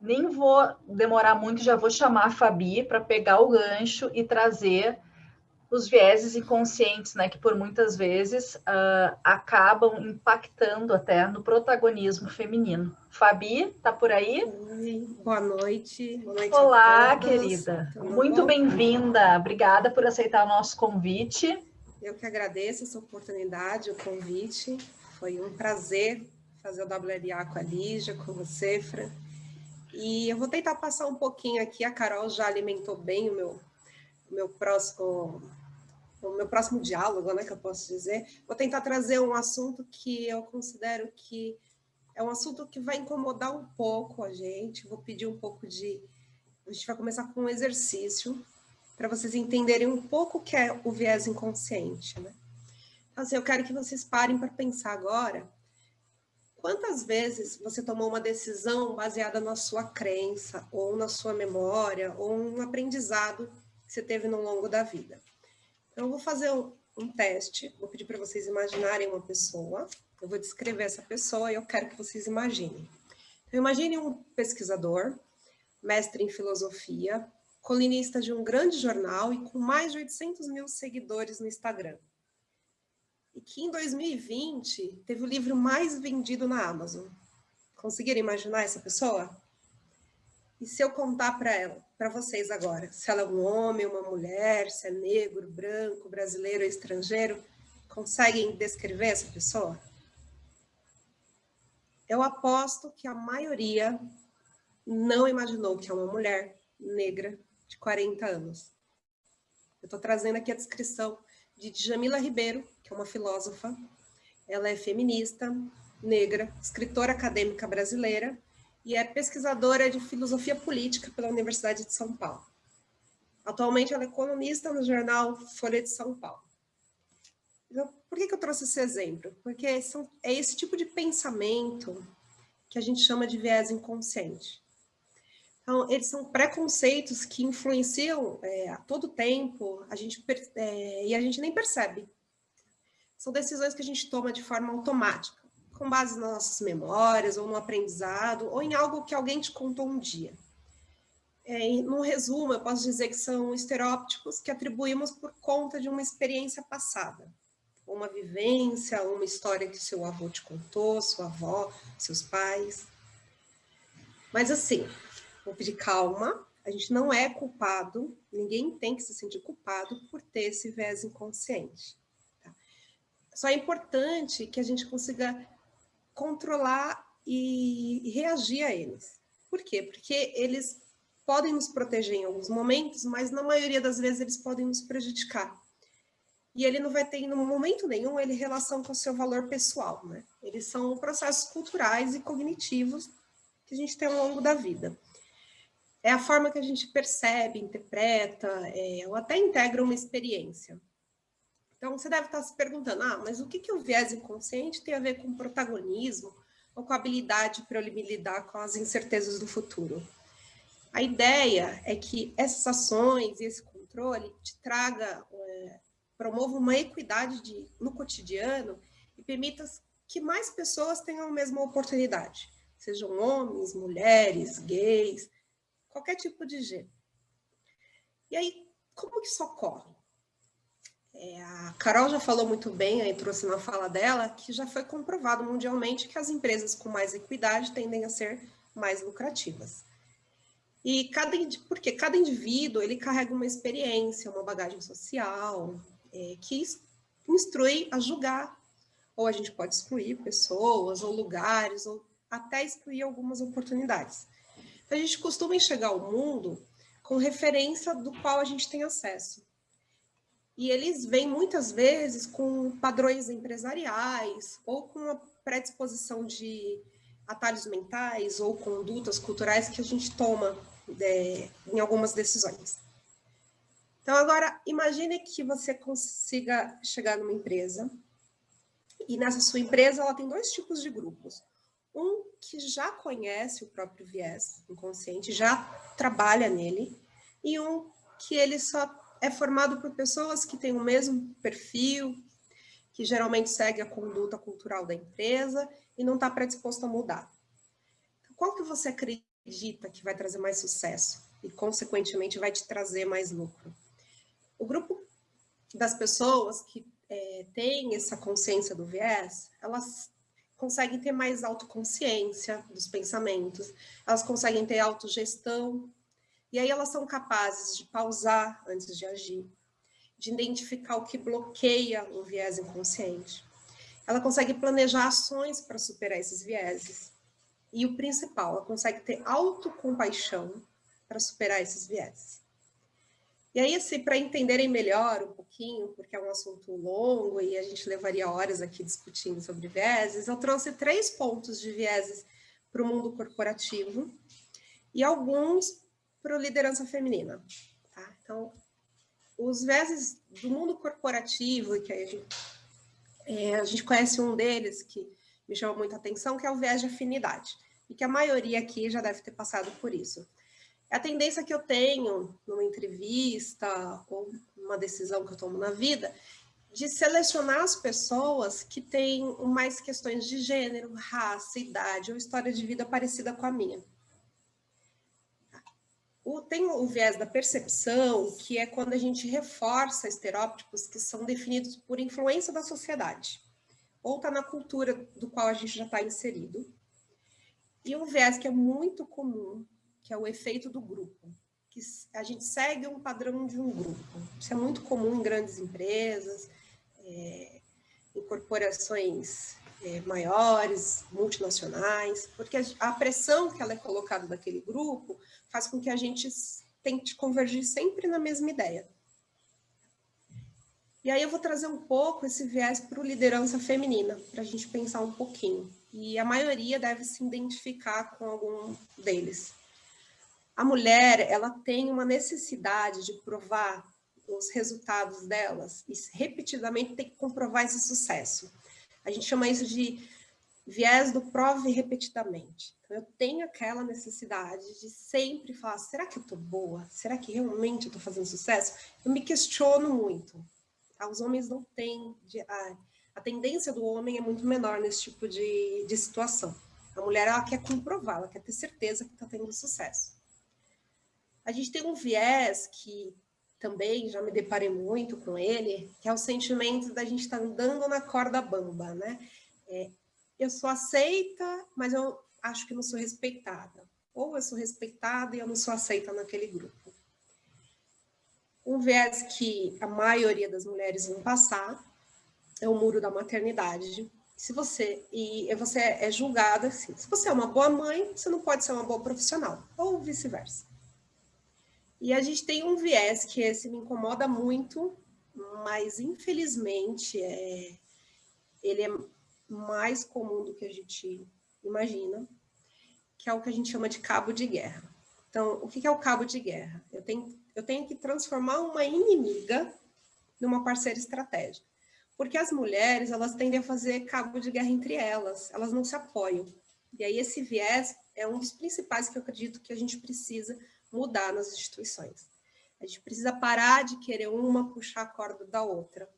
nem vou demorar muito, já vou chamar a Fabi para pegar o gancho e trazer os vieses inconscientes, né, que por muitas vezes uh, acabam impactando até no protagonismo feminino. Fabi, tá por aí? Oi, boa noite. Boa noite Olá, querida. Tudo Muito bem-vinda. Obrigada por aceitar o nosso convite. Eu que agradeço essa oportunidade, o convite. Foi um prazer fazer o WLA com a Lígia, com você, Fran. E eu vou tentar passar um pouquinho aqui, a Carol já alimentou bem o meu, o meu próximo o meu próximo diálogo, né, que eu posso dizer, vou tentar trazer um assunto que eu considero que é um assunto que vai incomodar um pouco a gente, vou pedir um pouco de... A gente vai começar com um exercício para vocês entenderem um pouco o que é o viés inconsciente, né? Então, assim, eu quero que vocês parem para pensar agora quantas vezes você tomou uma decisão baseada na sua crença, ou na sua memória, ou um aprendizado que você teve no longo da vida. Então, eu vou fazer um, um teste, vou pedir para vocês imaginarem uma pessoa, eu vou descrever essa pessoa e eu quero que vocês imaginem. Então, imagine um pesquisador, mestre em filosofia, colunista de um grande jornal e com mais de 800 mil seguidores no Instagram. E que em 2020 teve o livro mais vendido na Amazon. Conseguiram imaginar essa pessoa? E se eu contar para ela, para vocês agora, se ela é um homem, uma mulher, se é negro, branco, brasileiro ou estrangeiro, conseguem descrever essa pessoa? Eu aposto que a maioria não imaginou que é uma mulher negra de 40 anos. Eu estou trazendo aqui a descrição de Djamila Ribeiro, que é uma filósofa. Ela é feminista, negra, escritora acadêmica brasileira e é pesquisadora de filosofia política pela Universidade de São Paulo. Atualmente, ela é colunista no jornal Folha de São Paulo. Então, por que, que eu trouxe esse exemplo? Porque são, é esse tipo de pensamento que a gente chama de viés inconsciente. Então, eles são preconceitos que influenciam é, a todo tempo a gente, é, e a gente nem percebe. São decisões que a gente toma de forma automática com base nas nossas memórias, ou no aprendizado, ou em algo que alguém te contou um dia. É, no resumo, eu posso dizer que são estereótipos que atribuímos por conta de uma experiência passada, uma vivência, uma história que seu avô te contou, sua avó, seus pais. Mas assim, vou pedir calma, a gente não é culpado, ninguém tem que se sentir culpado por ter esse viés inconsciente. Só é importante que a gente consiga controlar e reagir a eles. Por quê? Porque eles podem nos proteger em alguns momentos, mas na maioria das vezes eles podem nos prejudicar. E ele não vai ter, em momento nenhum, ele relação com o seu valor pessoal, né? Eles são processos culturais e cognitivos que a gente tem ao longo da vida. É a forma que a gente percebe, interpreta, é, ou até integra uma experiência. Então, você deve estar se perguntando, ah, mas o que, que o viés inconsciente tem a ver com protagonismo ou com a habilidade para eu me lidar com as incertezas do futuro? A ideia é que essas ações e esse controle te traga, é, promova uma equidade de, no cotidiano e permita que mais pessoas tenham a mesma oportunidade, sejam homens, mulheres, gays, qualquer tipo de gênero. E aí, como que isso ocorre? É, a Carol já falou muito bem, aí trouxe na fala dela, que já foi comprovado mundialmente que as empresas com mais equidade tendem a ser mais lucrativas. E cada, porque cada indivíduo ele carrega uma experiência, uma bagagem social, é, que instrui a julgar. Ou a gente pode excluir pessoas, ou lugares, ou até excluir algumas oportunidades. Então, a gente costuma enxergar o mundo com referência do qual a gente tem acesso. E eles vêm muitas vezes com padrões empresariais ou com uma predisposição de atalhos mentais ou condutas culturais que a gente toma é, em algumas decisões. Então, agora, imagine que você consiga chegar numa empresa e nessa sua empresa ela tem dois tipos de grupos. Um que já conhece o próprio viés inconsciente, já trabalha nele, e um que ele só é formado por pessoas que têm o mesmo perfil, que geralmente segue a conduta cultural da empresa e não está predisposto a mudar. Então, qual que você acredita que vai trazer mais sucesso e, consequentemente, vai te trazer mais lucro. O grupo das pessoas que é, têm essa consciência do viés, elas conseguem ter mais autoconsciência dos pensamentos, elas conseguem ter autogestão, e aí elas são capazes de pausar antes de agir, de identificar o que bloqueia o viés inconsciente. Ela consegue planejar ações para superar esses vieses. E o principal, ela consegue ter autocompaixão para superar esses vieses. E aí, assim, para entenderem melhor um pouquinho, porque é um assunto longo e a gente levaria horas aqui discutindo sobre vieses, eu trouxe três pontos de vieses para o mundo corporativo e alguns para liderança feminina. Tá? Então, os vieses do mundo corporativo, que a gente, é, a gente conhece um deles que me chama muita atenção, que é o viés de afinidade, e que a maioria aqui já deve ter passado por isso. É a tendência que eu tenho numa entrevista ou uma decisão que eu tomo na vida, de selecionar as pessoas que têm mais questões de gênero, raça, idade ou história de vida parecida com a minha. O, tem o viés da percepção, que é quando a gente reforça estereótipos que são definidos por influência da sociedade, ou está na cultura do qual a gente já está inserido. E um viés que é muito comum, que é o efeito do grupo, que a gente segue um padrão de um grupo. Isso é muito comum em grandes empresas, é, em corporações é, maiores, multinacionais, porque a pressão que ela é colocada daquele grupo faz com que a gente tente convergir sempre na mesma ideia. E aí eu vou trazer um pouco esse viés para o liderança feminina, para a gente pensar um pouquinho. E a maioria deve se identificar com algum deles. A mulher, ela tem uma necessidade de provar os resultados delas e repetidamente tem que comprovar esse sucesso. A gente chama isso de viés do prove repetidamente. Então, eu tenho aquela necessidade de sempre falar, será que eu estou boa? Será que realmente eu estou fazendo sucesso? Eu me questiono muito. Tá? Os homens não têm... A, a, tendência do homem é muito menor nesse tipo de, de situação. A mulher, ela quer comprovar, ela quer ter certeza que está tendo sucesso. A gente tem um viés que também já me deparei muito com ele, que é o sentimento da gente estar tá andando na corda bamba, né? É, eu sou aceita, mas eu acho que não sou respeitada. Ou eu sou respeitada e eu não sou aceita naquele grupo. Um viés que a maioria das mulheres vão passar é o muro da maternidade. Se você e você é julgada assim, se você é uma boa mãe, você não pode ser uma boa profissional, ou vice-versa. E a gente tem um viés que esse me incomoda muito, mas infelizmente é, ele é mais comum do que a gente imagina, que é o que a gente chama de cabo de guerra. Então, o que é o cabo de guerra? Eu tenho, eu tenho que transformar uma inimiga numa parceira estratégica. Porque as mulheres, elas tendem a fazer cabo de guerra entre elas, elas não se apoiam. E aí esse viés é um dos principais que eu acredito que a gente precisa mudar nas instituições. A gente precisa parar de querer uma puxar a corda da outra.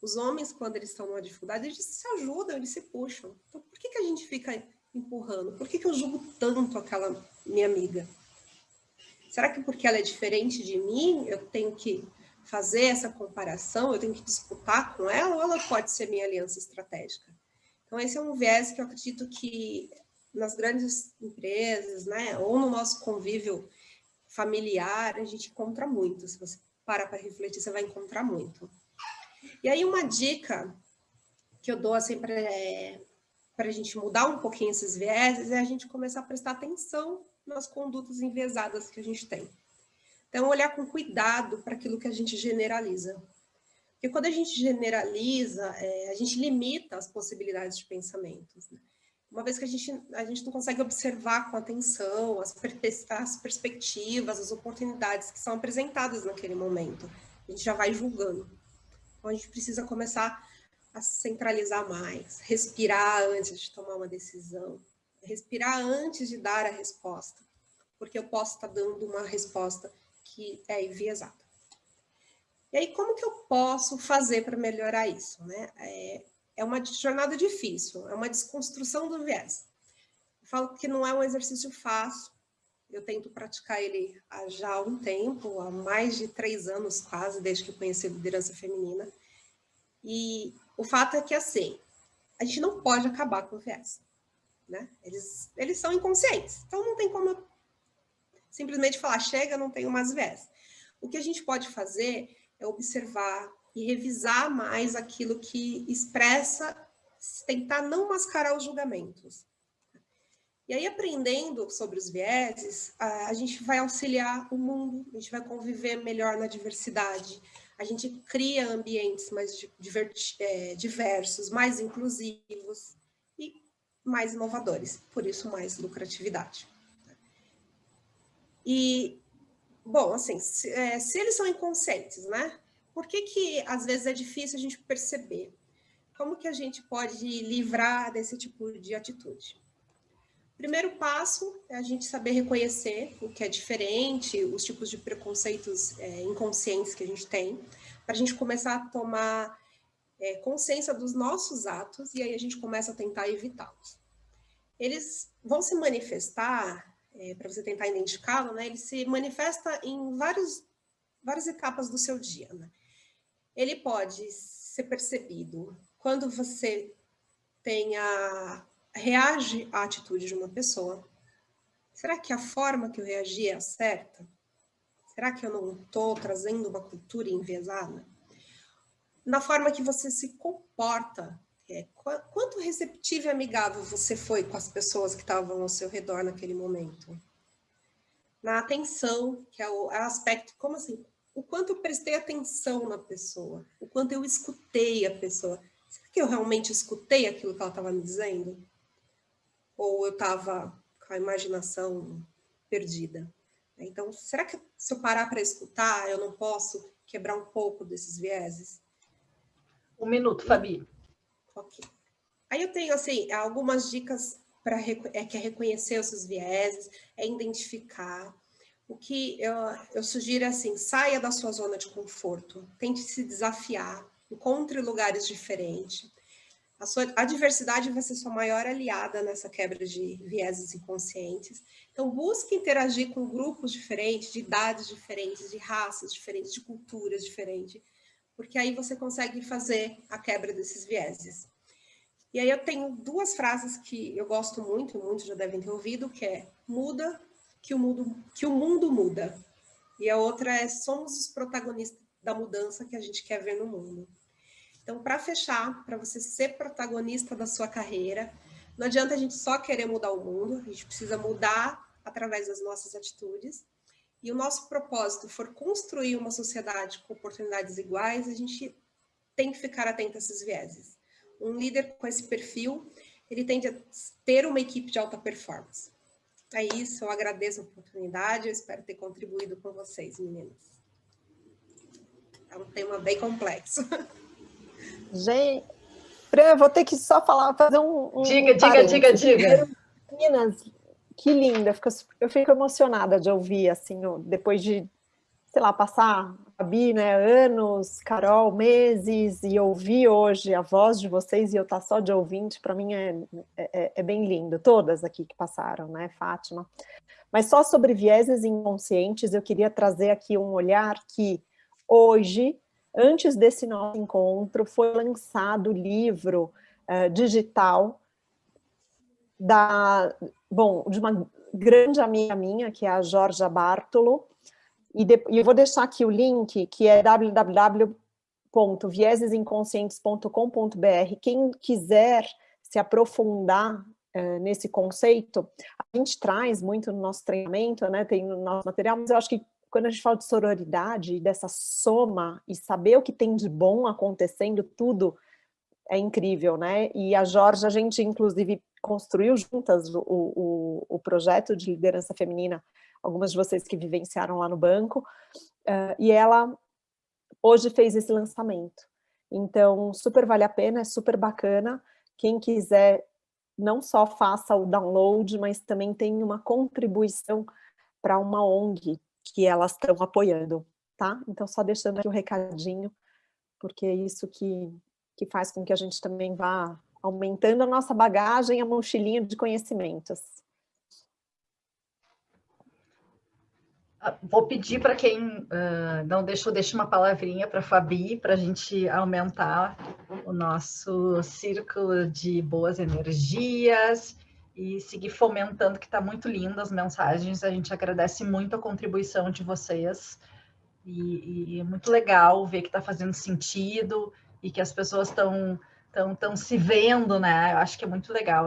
Os homens, quando eles estão numa dificuldade, eles se ajudam, eles se puxam. Então, por que, que a gente fica empurrando? Por que, que eu julgo tanto aquela minha amiga? Será que porque ela é diferente de mim, eu tenho que fazer essa comparação, eu tenho que disputar com ela, ou ela pode ser minha aliança estratégica? Então, esse é um viés que eu acredito que nas grandes empresas, né, ou no nosso convívio familiar, a gente encontra muito. Se você parar para refletir, você vai encontrar muito. E aí uma dica que eu dou assim para é, a gente mudar um pouquinho esses vieses é a gente começar a prestar atenção nas condutas enviesadas que a gente tem. Então, olhar com cuidado para aquilo que a gente generaliza. Porque quando a gente generaliza, é, a gente limita as possibilidades de pensamentos. Né? Uma vez que a gente, a gente não consegue observar com atenção as, as perspectivas, as oportunidades que são apresentadas naquele momento, a gente já vai julgando. Então, a gente precisa começar a centralizar mais, respirar antes de tomar uma decisão, respirar antes de dar a resposta, porque eu posso estar dando uma resposta que é enviesada. E aí, como que eu posso fazer para melhorar isso? Né? É, é uma jornada difícil, é uma desconstrução do viés. Eu falo que não é um exercício fácil, eu tento praticar ele há já um tempo, há mais de três anos quase, desde que conheci liderança feminina. E o fato é que, assim, a gente não pode acabar com o viés. Né? Eles, eles são inconscientes, então não tem como simplesmente falar, chega, não tenho mais viés. O que a gente pode fazer é observar e revisar mais aquilo que expressa, tentar não mascarar os julgamentos. E aí, aprendendo sobre os vieses, a gente vai auxiliar o mundo, a gente vai conviver melhor na diversidade, a gente cria ambientes mais é, diversos, mais inclusivos e mais inovadores, por isso mais lucratividade. E, bom, assim, se, é, se eles são inconscientes, né? Por que que às vezes é difícil a gente perceber? Como que a gente pode livrar desse tipo de atitude? Primeiro passo é a gente saber reconhecer o que é diferente, os tipos de preconceitos é, inconscientes que a gente tem, para a gente começar a tomar é, consciência dos nossos atos e aí a gente começa a tentar evitá-los. Eles vão se manifestar, é, para você tentar identificá-lo, né? Ele se manifesta em vários, várias etapas do seu dia. Né? Ele pode ser percebido quando você tenha reage à atitude de uma pessoa, será que a forma que eu reagi é a certa? Será que eu não estou trazendo uma cultura enviesada? Na forma que você se comporta, é, quanto receptivo e amigável você foi com as pessoas que estavam ao seu redor naquele momento? Na atenção, que é o, é o aspecto, como assim? O quanto eu prestei atenção na pessoa, o quanto eu escutei a pessoa. Será que eu realmente escutei aquilo que ela estava me dizendo? ou eu estava com a imaginação perdida. Então, será que se eu parar para escutar, eu não posso quebrar um pouco desses vieses? Um minuto, Fabi. Ok. Aí eu tenho, assim, algumas dicas para é, que é reconhecer os vieses, é identificar. O que eu, eu sugiro é assim, saia da sua zona de conforto, tente se desafiar, encontre lugares diferentes, a, sua, a diversidade vai ser sua maior aliada nessa quebra de vieses inconscientes. Então, busque interagir com grupos diferentes, de idades diferentes, de raças diferentes, de culturas diferentes, porque aí você consegue fazer a quebra desses vieses. E aí eu tenho duas frases que eu gosto muito, muitos já devem ter ouvido, que é muda que o mundo, que o mundo muda. E a outra é somos os protagonistas da mudança que a gente quer ver no mundo. Então, para fechar, para você ser protagonista da sua carreira, não adianta a gente só querer mudar o mundo, a gente precisa mudar através das nossas atitudes. E o nosso propósito for construir uma sociedade com oportunidades iguais, a gente tem que ficar atento a esses vieses. Um líder com esse perfil, ele tende a ter uma equipe de alta performance. É isso, eu agradeço a oportunidade, eu espero ter contribuído com vocês, meninas. É um tema bem complexo. Gente, Fran, vou ter que só falar, fazer um. um diga, diga, diga, diga. Meninas, que linda, eu fico emocionada de ouvir, assim, depois de, sei lá, passar a Bi, né, anos, Carol, meses, e ouvir hoje a voz de vocês e eu estar tá só de ouvinte, para mim é, é, é, bem lindo, todas aqui que passaram, né, Fátima? Mas só sobre vieses inconscientes, eu queria trazer aqui um olhar que hoje Antes desse nosso encontro, foi lançado o livro uh, digital da, bom, de uma grande amiga minha, que é a Georgia Bartolo, e, de, eu vou deixar aqui o link, que é www.viesesinconscientes.com.br. Quem quiser se aprofundar uh, nesse conceito, a gente traz muito no nosso treinamento, né, tem no nosso material, mas eu acho que quando a gente fala de sororidade, dessa soma e saber o que tem de bom acontecendo, tudo é incrível, né? E a Jorge, a gente inclusive construiu juntas o, o, o projeto de liderança feminina, algumas de vocês que vivenciaram lá no banco, uh, e ela hoje fez esse lançamento. Então, super vale a pena, é super bacana. Quem quiser, não só faça o download, mas também tem uma contribuição para uma ONG que elas estão apoiando, tá? Então, só deixando aqui o um recadinho, porque é isso que, que faz com que a gente também vá aumentando a nossa bagagem, a mochilinha de conhecimentos. Ah, vou pedir para quem uh, não deixou, deixe uma palavrinha para a Fabi, para a gente aumentar o nosso círculo de boas energias e seguir fomentando, que está muito lindo as mensagens. A gente agradece muito a contribuição de vocês e, e é muito legal ver que está fazendo sentido e que as pessoas estão estão se vendo, né? Eu acho que é muito legal.